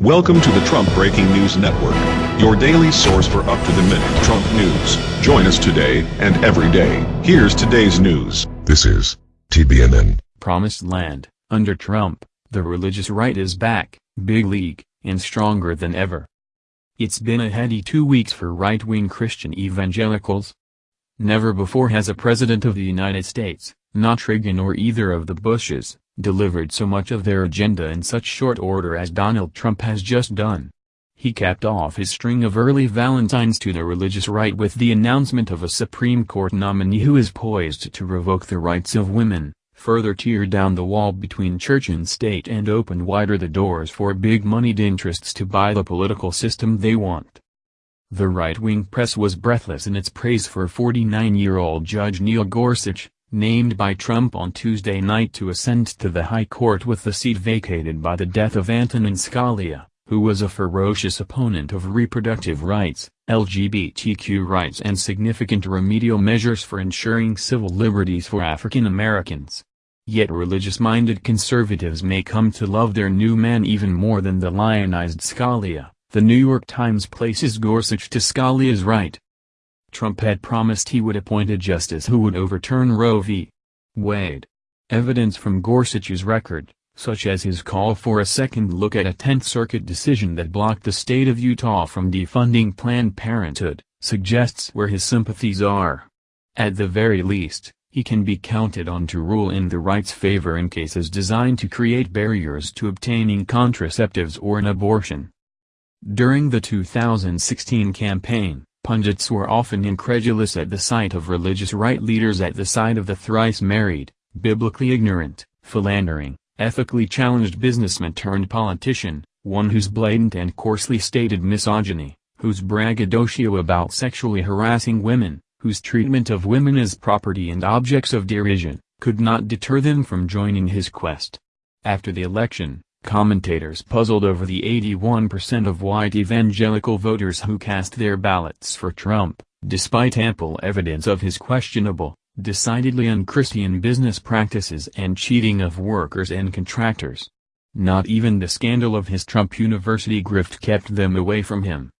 Welcome to the Trump Breaking News Network, your daily source for up-to-the-minute Trump news. Join us today and every day. Here's today's news. This is TBNN. Promised Land, under Trump, the religious right is back, big league, and stronger than ever. It's been a heady two weeks for right-wing Christian evangelicals. Never before has a president of the United States, not Reagan or either of the Bushes, delivered so much of their agenda in such short order as Donald Trump has just done. He capped off his string of early valentines to the religious right with the announcement of a Supreme Court nominee who is poised to revoke the rights of women, further tear down the wall between church and state and open wider the doors for big-moneyed interests to buy the political system they want. The right-wing press was breathless in its praise for 49-year-old Judge Neil Gorsuch, named by Trump on Tuesday night to ascend to the High Court with the seat vacated by the death of Antonin Scalia, who was a ferocious opponent of reproductive rights, LGBTQ rights and significant remedial measures for ensuring civil liberties for African Americans. Yet religious-minded conservatives may come to love their new man even more than the lionized Scalia. The New York Times places Gorsuch to Scalia's right, Trump had promised he would appoint a justice who would overturn Roe v. Wade. Evidence from Gorsuch's record, such as his call for a second look at a Tenth Circuit decision that blocked the state of Utah from defunding Planned Parenthood, suggests where his sympathies are. At the very least, he can be counted on to rule in the right's favor in cases designed to create barriers to obtaining contraceptives or an abortion. During the 2016 campaign, Pundits were often incredulous at the sight of religious right leaders at the side of the thrice-married, biblically ignorant, philandering, ethically challenged businessman turned politician, one whose blatant and coarsely stated misogyny, whose braggadocio about sexually harassing women, whose treatment of women as property and objects of derision, could not deter them from joining his quest. After the election, Commentators puzzled over the 81% of white evangelical voters who cast their ballots for Trump, despite ample evidence of his questionable, decidedly unchristian business practices and cheating of workers and contractors. Not even the scandal of his Trump University grift kept them away from him.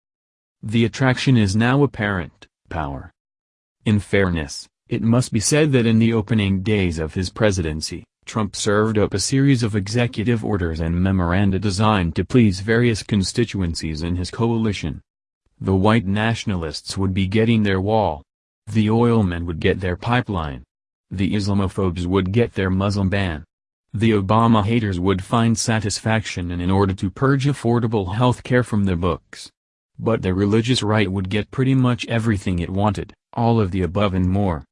The attraction is now apparent, power. In fairness, it must be said that in the opening days of his presidency, Trump served up a series of executive orders and memoranda designed to please various constituencies in his coalition. The white nationalists would be getting their wall. The oilmen would get their pipeline. The Islamophobes would get their Muslim ban. The Obama haters would find satisfaction in in order to purge affordable health care from the books. But the religious right would get pretty much everything it wanted, all of the above and more.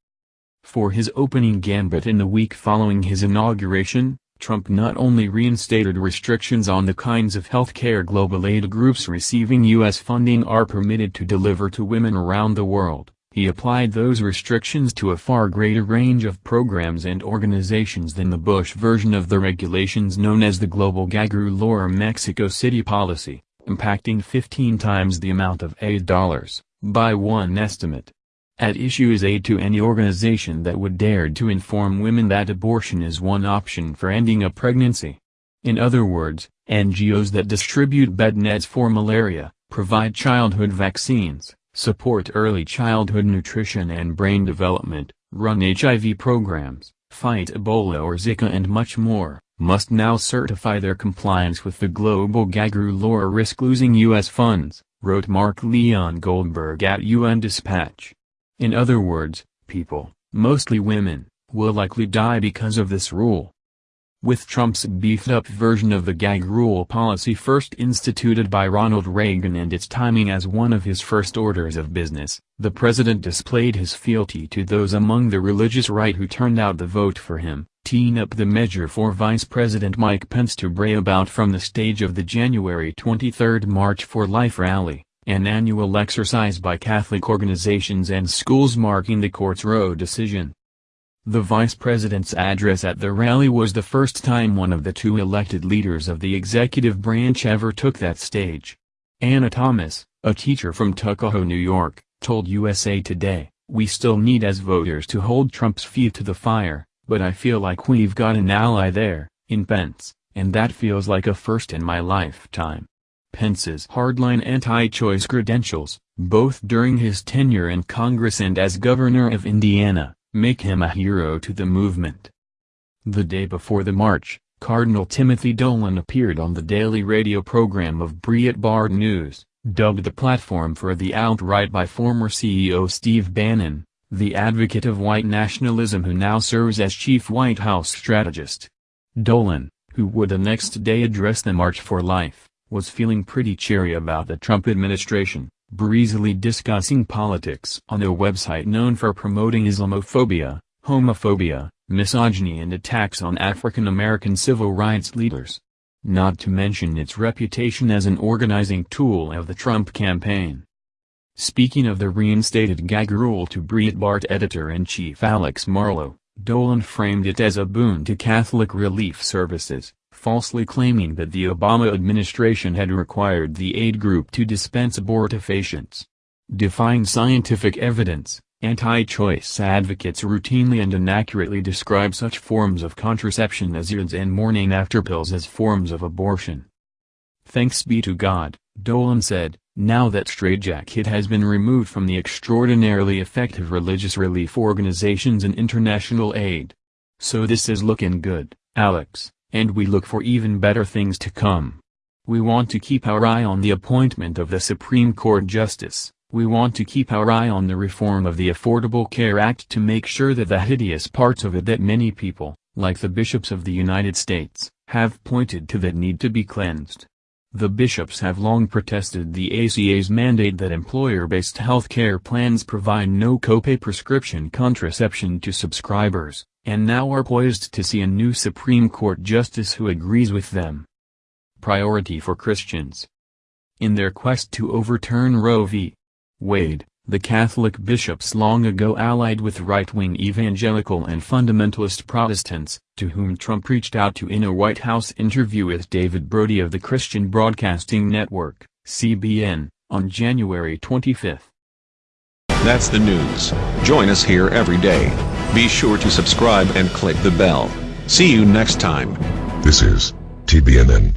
For his opening gambit in the week following his inauguration, Trump not only reinstated restrictions on the kinds of health care global aid groups receiving U.S. funding are permitted to deliver to women around the world, he applied those restrictions to a far greater range of programs and organizations than the Bush version of the regulations known as the Global Gag Rule or Mexico City Policy, impacting 15 times the amount of aid dollars, by one estimate. At issue is aid to any organization that would dare to inform women that abortion is one option for ending a pregnancy. In other words, NGOs that distribute bed nets for malaria, provide childhood vaccines, support early childhood nutrition and brain development, run HIV programs, fight Ebola or Zika and much more, must now certify their compliance with the global gag rule or risk losing U.S. funds, wrote Mark Leon Goldberg at UN Dispatch. In other words, people, mostly women, will likely die because of this rule. With Trump's beefed-up version of the gag rule policy first instituted by Ronald Reagan and its timing as one of his first orders of business, the president displayed his fealty to those among the religious right who turned out the vote for him, teeing up the measure for Vice President Mike Pence to bray about from the stage of the January 23 March for Life rally an annual exercise by Catholic organizations and schools marking the court's Roe decision. The vice president's address at the rally was the first time one of the two elected leaders of the executive branch ever took that stage. Anna Thomas, a teacher from Tuckahoe, New York, told USA Today, We still need as voters to hold Trump's feet to the fire, but I feel like we've got an ally there, in Pence, and that feels like a first in my lifetime. Pence's hardline anti-choice credentials, both during his tenure in Congress and as governor of Indiana, make him a hero to the movement. The day before the march, Cardinal Timothy Dolan appeared on the daily radio program of Breitbart News, dubbed the platform for the alt-right by former CEO Steve Bannon, the advocate of white nationalism who now serves as chief White House strategist. Dolan, who would the next day address the March for Life, was feeling pretty cheery about the Trump administration, breezily discussing politics on a website known for promoting Islamophobia, homophobia, misogyny and attacks on African American civil rights leaders. Not to mention its reputation as an organizing tool of the Trump campaign. Speaking of the reinstated gag rule to Breitbart editor-in-chief Alex Marlow, Dolan framed it as a boon to Catholic relief services, falsely claiming that the Obama administration had required the aid group to dispense abortifacients. Defying scientific evidence, anti-choice advocates routinely and inaccurately describe such forms of contraception as IUDs and morning after pills as forms of abortion. Thanks be to God, Dolan said, now that straitjacket has been removed from the extraordinarily effective religious relief organizations and international aid. So this is looking good, Alex, and we look for even better things to come. We want to keep our eye on the appointment of the Supreme Court Justice, we want to keep our eye on the reform of the Affordable Care Act to make sure that the hideous parts of it that many people, like the bishops of the United States, have pointed to that need to be cleansed. The bishops have long protested the ACA's mandate that employer-based health care plans provide no copay prescription contraception to subscribers, and now are poised to see a new Supreme Court justice who agrees with them. Priority for Christians In their quest to overturn Roe v. Wade, the Catholic bishops long ago allied with right-wing evangelical and fundamentalist Protestants, to whom Trump reached out to in a White House interview with David Brody of the Christian Broadcasting Network, CBN, on January 25. That's the news. Join us here every day. Be sure to subscribe and click the bell. See you next time. This is TBNN.